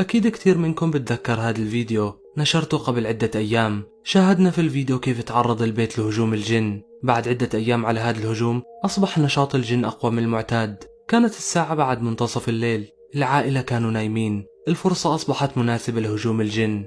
أكيد كتير منكم بتذكر هذا الفيديو. نشرته قبل عدة أيام. شاهدنا في الفيديو كيف تعرض البيت لهجوم الجن. بعد عدة أيام على هذا الهجوم أصبح نشاط الجن أقوى من المعتاد. كانت الساعة بعد منتصف الليل. العائلة كانوا نايمين. الفرصة أصبحت مناسبة لهجوم الجن.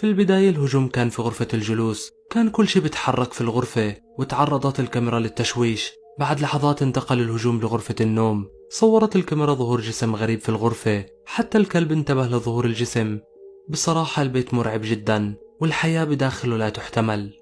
في البداية الهجوم كان في غرفة الجلوس. كان كل شيء بيتحرك في الغرفة وتعرضت الكاميرا للتشويش. بعد لحظات انتقل الهجوم لغرفة النوم. صورت الكاميرا ظهور جسم غريب في الغرفة. حتى الكلب انتبه لظهور الجسم. بصراحة البيت مرعب جدا والحياة بداخله لا تحتمل.